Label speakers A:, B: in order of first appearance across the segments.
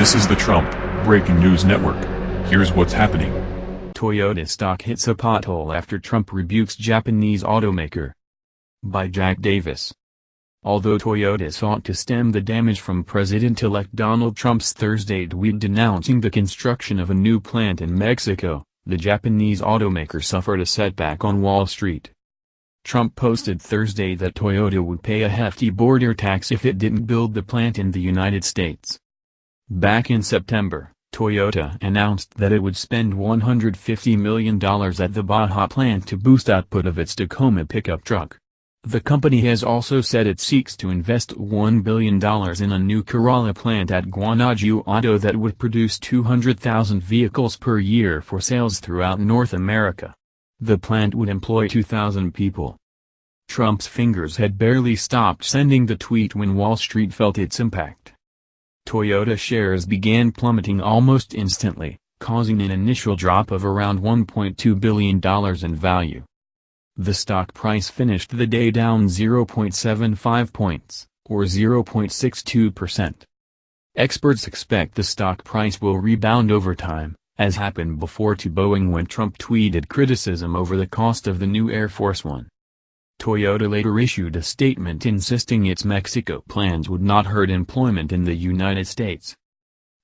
A: This is the Trump Breaking News Network. Here's what's happening.
B: Toyota stock hits a pothole after Trump rebukes Japanese automaker. By Jack Davis. Although Toyota sought to stem the damage from President-elect Donald Trump's Thursday tweet denouncing the construction of a new plant in Mexico, the Japanese automaker suffered a setback on Wall Street. Trump posted Thursday that Toyota would pay a hefty border tax if it didn't build the plant in the United States. Back in September, Toyota announced that it would spend $150 million at the Baja plant to boost output of its Tacoma pickup truck. The company has also said it seeks to invest $1 billion in a new Corolla plant at Guanajuato that would produce 200,000 vehicles per year for sales throughout North America. The plant would employ 2,000 people. Trump's fingers had barely stopped sending the tweet when Wall Street felt its impact. Toyota shares began plummeting almost instantly, causing an initial drop of around $1.2 billion in value. The stock price finished the day down 0.75 points, or 0.62%. Experts expect the stock price will rebound over time, as happened before to Boeing when Trump tweeted criticism over the cost of the new Air Force One. Toyota later issued a statement insisting its Mexico plans would not hurt employment in the United States.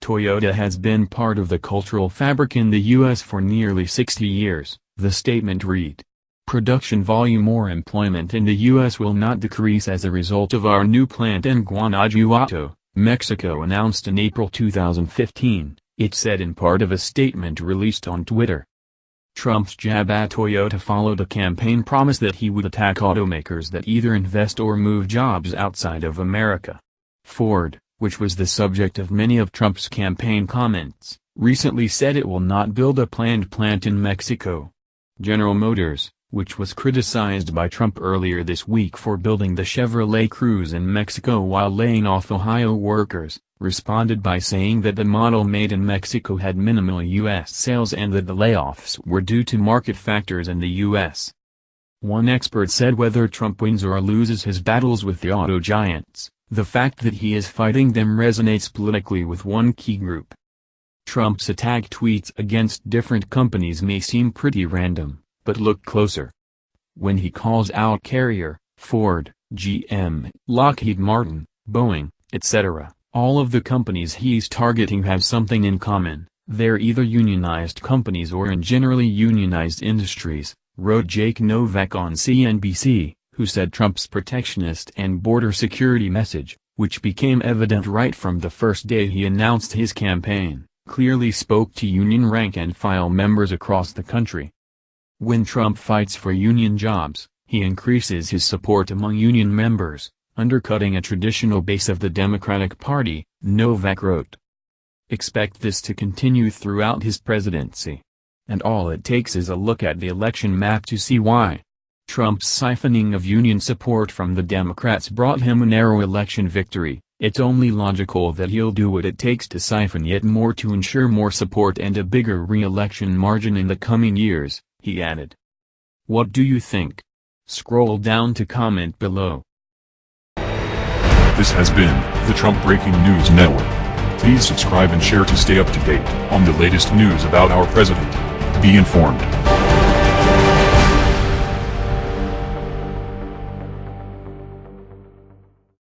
B: Toyota has been part of the cultural fabric in the U.S. for nearly 60 years, the statement read. Production volume or employment in the U.S. will not decrease as a result of our new plant in Guanajuato, Mexico announced in April 2015 it said in part of a statement released on Twitter. Trump's jab at Toyota followed a campaign promise that he would attack automakers that either invest or move jobs outside of America. Ford, which was the subject of many of Trump's campaign comments, recently said it will not build a planned plant in Mexico. General Motors, which was criticized by Trump earlier this week for building the Chevrolet Cruze in Mexico while laying off Ohio workers, responded by saying that the model made in Mexico had minimal U.S. sales and that the layoffs were due to market factors in the U.S. One expert said whether Trump wins or loses his battles with the auto giants, the fact that he is fighting them resonates politically with one key group. Trump's attack tweets against different companies may seem pretty random, but look closer. When he calls out Carrier, Ford, GM, Lockheed Martin, Boeing, etc., all of the companies he's targeting have something in common, they're either unionized companies or in generally unionized industries, wrote Jake Novak on CNBC, who said Trump's protectionist and border security message, which became evident right from the first day he announced his campaign, clearly spoke to union rank-and-file members across the country. When Trump fights for union jobs, he increases his support among union members, undercutting a traditional base of the Democratic Party, Novak wrote. Expect this to continue throughout his presidency. And all it takes is a look at the election map to see why. Trump's siphoning of union support from the Democrats brought him a narrow election victory, it's only logical that he'll do what it takes to siphon yet more to ensure more support and a bigger re-election margin in the coming years he added. What do you think? Scroll down to comment below.
A: This has been the Trump Breaking News Network. Please subscribe and share to stay up to date on the latest news about our president. Be informed.